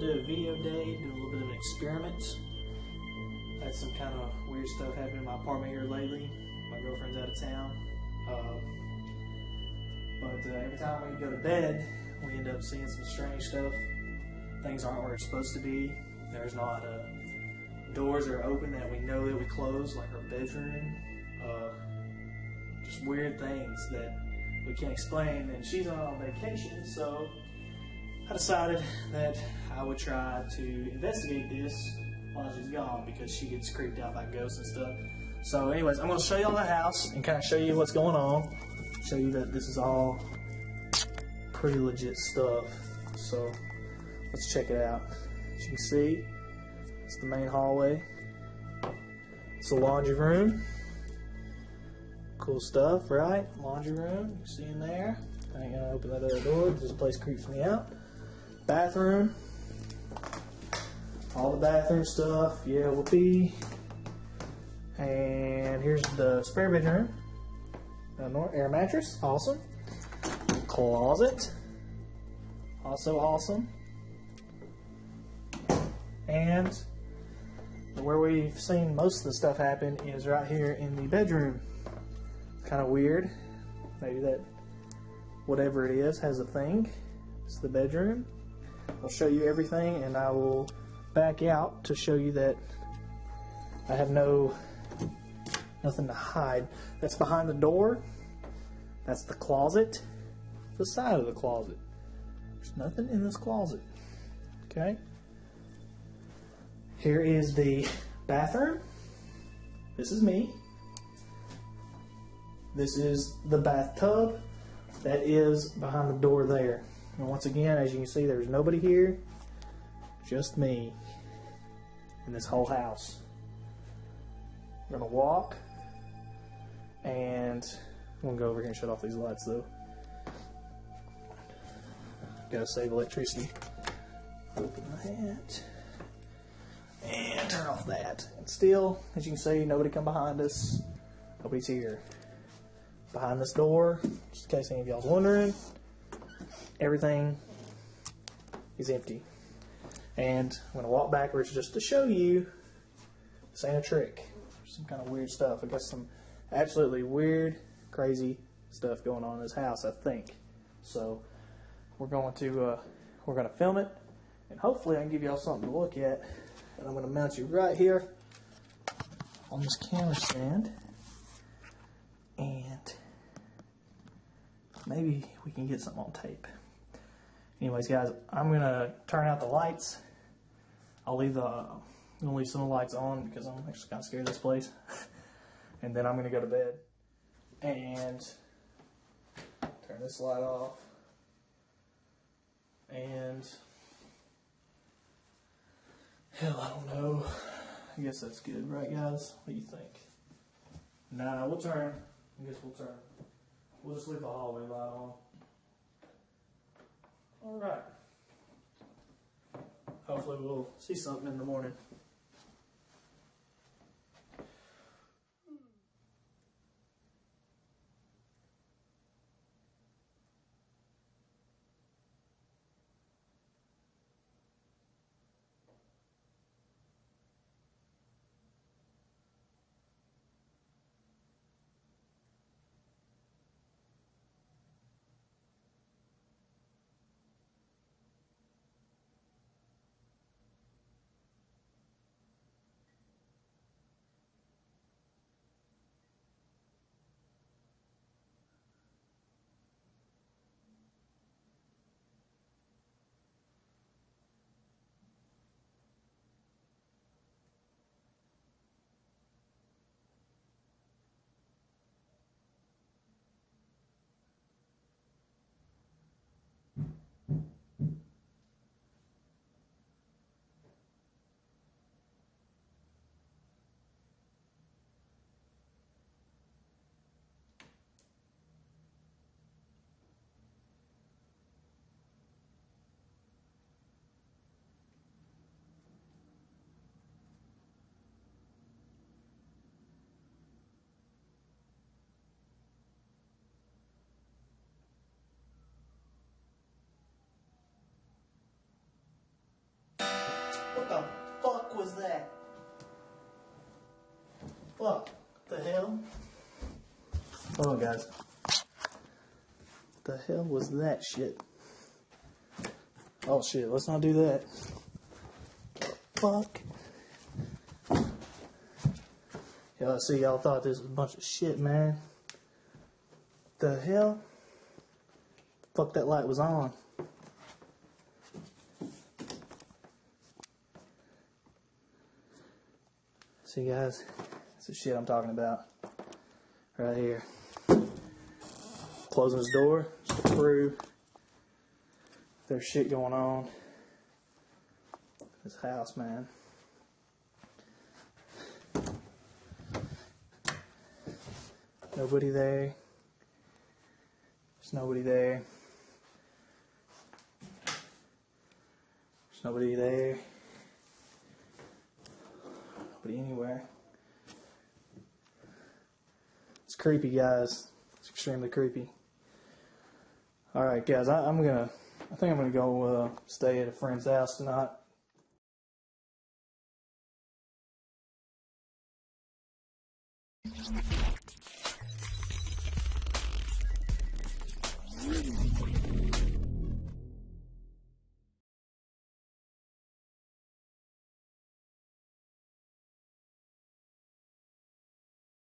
bit a video day, do a little bit of an experiment. Had some kind of weird stuff happen in my apartment here lately. My girlfriend's out of town. Uh, but uh, every time we go to bed, we end up seeing some strange stuff. Things aren't where it's supposed to be. There's not uh, doors that are open that we know that we close, like our bedroom. Uh, just weird things that we can't explain. And she's on vacation, so I decided that I would try to investigate this while she's gone because she gets creeped out by ghosts and stuff. So, anyways, I'm going to show you all the house and kind of show you what's going on. Show you that this is all pretty legit stuff. So, let's check it out. As you can see, it's the main hallway. It's the laundry room. Cool stuff, right? Laundry room, you see in there. I ain't gonna open that other door. This place creeps me out. Bathroom. All the bathroom stuff. Yeah, will be. And here's the spare bedroom. Another air mattress. Awesome. Closet. Also awesome. And where we've seen most of the stuff happen is right here in the bedroom. Kind of weird. Maybe that whatever it is has a thing. It's the bedroom. I'll show you everything and I will back out to show you that I have no nothing to hide. That's behind the door. That's the closet. The side of the closet. There's nothing in this closet. Okay? Here is the bathroom. This is me. This is the bathtub. That is behind the door there. And once again, as you can see, there's nobody here. Just me. In this whole house. We're gonna walk. And I'm gonna go over here and shut off these lights though. Gotta save electricity. Open that and turn off that. And still, as you can see, nobody come behind us. Nobody's here. Behind this door, just in case any of y'all's wondering, everything is empty. And I'm gonna walk backwards just to show you this ain't a trick. Some kind of weird stuff. I got some absolutely weird, crazy stuff going on in this house, I think. So we're going to uh, we're gonna film it and hopefully I can give y'all something to look at and I'm going to mount you right here on this camera stand. And maybe we can get something on tape. Anyways, guys, I'm going to turn out the lights. I'll leave the, I'm going to leave some of the lights on because I'm actually kind of scared of this place. and then I'm going to go to bed and turn this light off. And Hell, I don't know. I guess that's good, right, guys? What do you think? Nah, we'll turn. I guess we'll turn. We'll just leave the hallway light on. All right. Hopefully, we'll see something in the morning. Fuck? The hell? Hold on, guys. The hell was that shit? Oh shit, let's not do that. Fuck. Y'all see, y'all thought this was a bunch of shit, man. The hell? Fuck, that light was on. See, guys, that's the shit I'm talking about. Right here. Closing his door just to prove there's shit going on. This house, man. Nobody there. There's nobody there. There's nobody there. Nobody anywhere. It's creepy, guys. It's extremely creepy. All right, guys. I, I'm gonna. I think I'm gonna go uh, stay at a friend's house tonight.